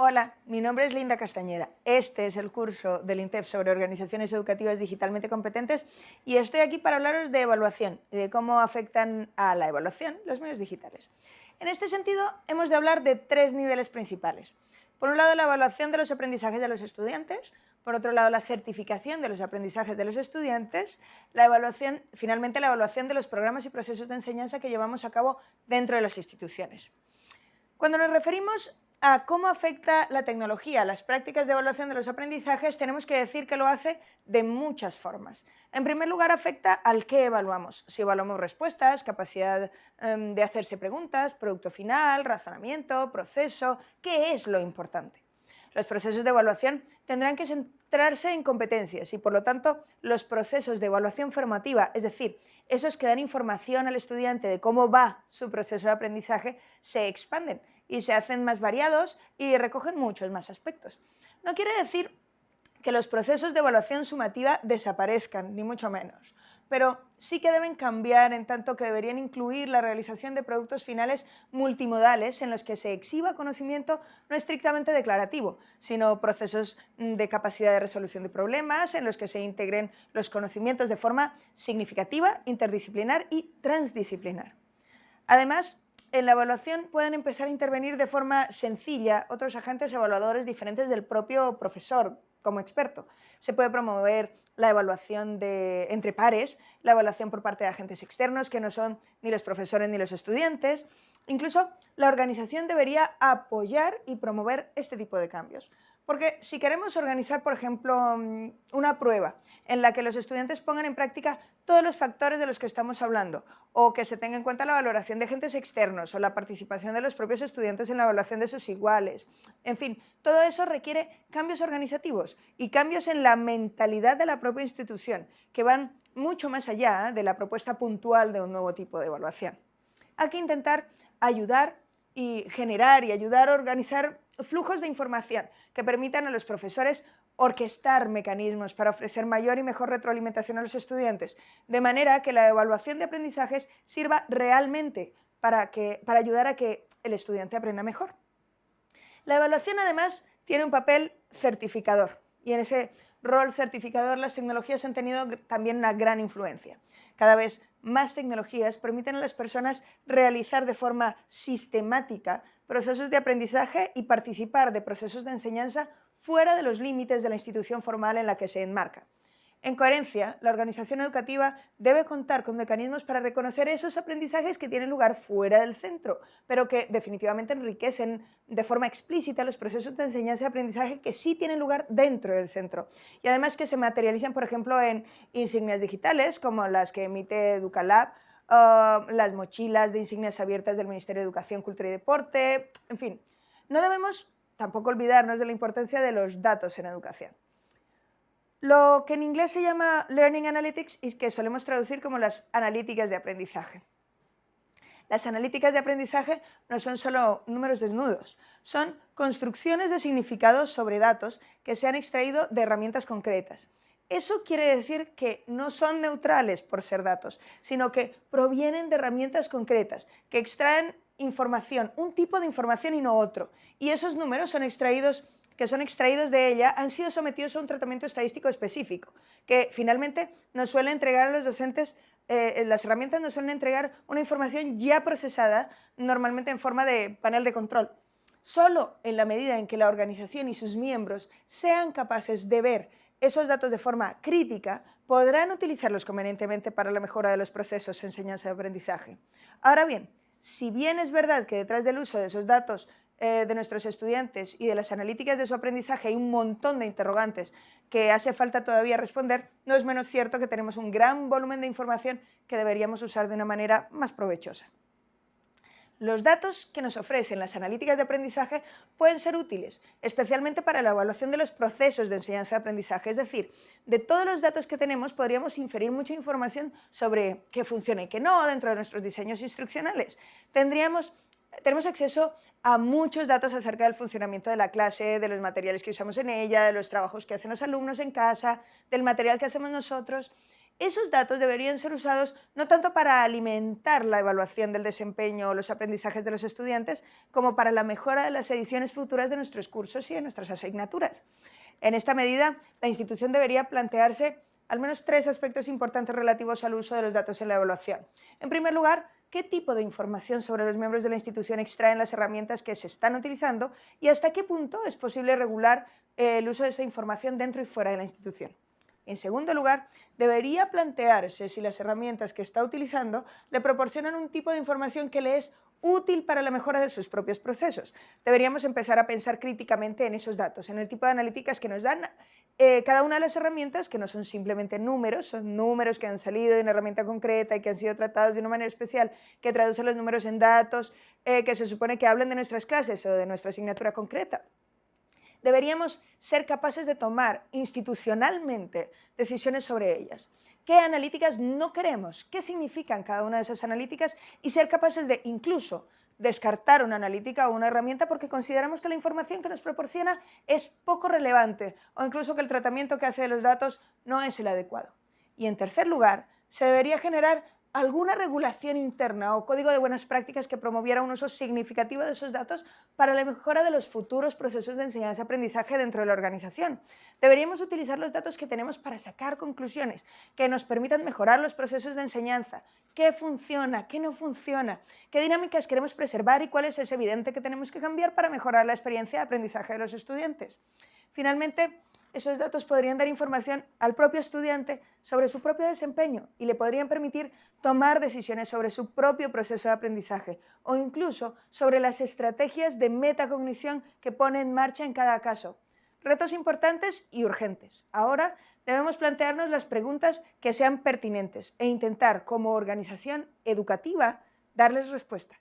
Hola, mi nombre es Linda Castañeda. Este es el curso del INTEF sobre organizaciones educativas digitalmente competentes y estoy aquí para hablaros de evaluación y de cómo afectan a la evaluación los medios digitales. En este sentido, hemos de hablar de tres niveles principales. Por un lado, la evaluación de los aprendizajes de los estudiantes, por otro lado, la certificación de los aprendizajes de los estudiantes, la evaluación, finalmente, la evaluación de los programas y procesos de enseñanza que llevamos a cabo dentro de las instituciones. Cuando nos referimos a cómo afecta la tecnología las prácticas de evaluación de los aprendizajes, tenemos que decir que lo hace de muchas formas. En primer lugar, afecta al qué evaluamos. Si evaluamos respuestas, capacidad em, de hacerse preguntas, producto final, razonamiento, proceso, ¿qué es lo importante? Los procesos de evaluación tendrán que centrarse en competencias y, por lo tanto, los procesos de evaluación formativa, es decir, esos que dan información al estudiante de cómo va su proceso de aprendizaje, se expanden y se hacen más variados y recogen muchos más aspectos. No quiere decir que los procesos de evaluación sumativa desaparezcan, ni mucho menos, pero sí que deben cambiar en tanto que deberían incluir la realización de productos finales multimodales en los que se exhiba conocimiento no estrictamente declarativo, sino procesos de capacidad de resolución de problemas en los que se integren los conocimientos de forma significativa, interdisciplinar y transdisciplinar. Además, en la evaluación pueden empezar a intervenir de forma sencilla otros agentes evaluadores diferentes del propio profesor como experto. Se puede promover la evaluación entre pares, la evaluación por parte de agentes externos que no son ni los profesores ni los estudiantes. Incluso la organización debería apoyar y promover este tipo de cambios. Porque si queremos organizar, por ejemplo, mm, una prueba en la que los estudiantes pongan en práctica todos los factores de los que estamos hablando, o que se tenga en cuenta la valoración de agentes externos, o la participación de los propios estudiantes en la evaluación de sus iguales, en fin, todo eso requiere cambios organizativos y cambios en la mentalidad de la propia institución, que van mucho más allá de la propuesta puntual de un nuevo tipo de evaluación. Hay que intentar ayudar y generar y ayudar a organizar flujos de información que permitan a los profesores orquestar mecanismos para ofrecer mayor y mejor retroalimentación a los estudiantes, de manera que la evaluación de aprendizajes sirva realmente para, que, para ayudar a que el estudiante aprenda mejor. La evaluación además tiene un papel certificador y en ese rol certificador las tecnologías han tenido también una gran influencia. Cada vez más tecnologías permiten a las personas realizar de forma sistemática procesos de aprendizaje y participar de procesos de enseñanza fuera de los límites de la institución formal en la que se enmarca. En coherencia, la organización educativa debe contar con mecanismos para reconocer esos aprendizajes que tienen lugar fuera del centro, pero que definitivamente enriquecen de forma explícita los procesos de enseñanza y aprendizaje que sí tienen lugar dentro del centro. Y además que se materializan, por ejemplo, en insignias digitales como las que emite Educalab, las mochilas de insignias abiertas del Ministerio de Educación, Cultura y Deporte, en fin. No debemos tampoco olvidarnos de la importancia de los datos en educación. Lo que en inglés se llama Learning Analytics y que solemos traducir como las analíticas de aprendizaje. Las analíticas de aprendizaje no son solo números desnudos, son construcciones de significados sobre datos que se han extraído de herramientas concretas. Eso quiere decir que no son neutrales por ser datos, sino que provienen de herramientas concretas, que extraen información, un tipo de información y no otro. Y esos números son extraídos que son extraídos de ella han sido sometidos a un tratamiento estadístico específico, que finalmente nos suele entregar a los docentes, eh, las herramientas nos suelen entregar una información ya procesada, normalmente en forma de panel de control. Solo en la medida en que la organización y sus miembros sean capaces de ver esos datos de forma crítica, podrán utilizarlos convenientemente para la mejora de los procesos de enseñanza y aprendizaje. Ahora bien, si bien es verdad que detrás del uso de esos datos eh, de nuestros estudiantes y de las analíticas de su aprendizaje hay un montón de interrogantes que hace falta todavía responder, no es menos cierto que tenemos un gran volumen de información que deberíamos usar de una manera más provechosa. Los datos que nos ofrecen las analíticas de aprendizaje pueden ser útiles, especialmente para la evaluación de los procesos de enseñanza y aprendizaje. Es decir, de todos los datos que tenemos podríamos inferir mucha información sobre qué funciona y qué no dentro de nuestros diseños instruccionales. Tendríamos tenemos acceso a muchos datos acerca del funcionamiento de la clase, de los materiales que usamos en ella, de los trabajos que hacen los alumnos en casa, del material que hacemos nosotros. esos datos deberían ser usados no tanto para alimentar la evaluación del desempeño o los aprendizajes de los estudiantes, como para la mejora de las ediciones futuras de nuestros cursos y de nuestras asignaturas. En esta medida, la institución debería plantearse al menos tres aspectos importantes relativos al uso de los datos en la evaluación. En primer lugar, qué tipo de información sobre los miembros de la institución extraen las herramientas que se están utilizando y hasta qué punto es posible regular eh, el uso de esa información dentro y fuera de la institución. En segundo lugar, debería plantearse si las herramientas que está utilizando le proporcionan un tipo de información que le es útil para la mejora de sus propios procesos. Deberíamos empezar a pensar críticamente en esos datos, en el tipo de analíticas que nos dan eh, cada una de las herramientas, que no son simplemente números, son números que han salido de una herramienta concreta y que han sido tratados de una manera especial, que traducen los números en datos, eh, que se supone que hablan de nuestras clases o de nuestra asignatura concreta deberíamos ser capaces de tomar institucionalmente decisiones sobre ellas. ¿Qué analíticas no queremos? ¿Qué significan cada una de esas analíticas? Y ser capaces de incluso descartar una analítica o una herramienta porque consideramos que la información que nos proporciona es poco relevante o incluso que el tratamiento que hace de los datos no es el adecuado. Y en tercer lugar, se debería generar alguna regulación interna o código de buenas prácticas que promoviera un uso significativo de esos datos para la mejora de los futuros procesos de enseñanza-aprendizaje dentro de la organización. Deberíamos utilizar los datos que tenemos para sacar conclusiones que nos permitan mejorar los procesos de enseñanza, qué funciona, qué no funciona, qué dinámicas queremos preservar y cuáles es evidente que tenemos que cambiar para mejorar la experiencia de aprendizaje de los estudiantes. Finalmente, esos datos podrían dar información al propio estudiante sobre su propio desempeño y le podrían permitir tomar decisiones sobre su propio proceso de aprendizaje o incluso sobre las estrategias de metacognición que pone en marcha en cada caso. Retos importantes y urgentes. Ahora debemos plantearnos las preguntas que sean pertinentes e intentar, como organización educativa, darles respuesta.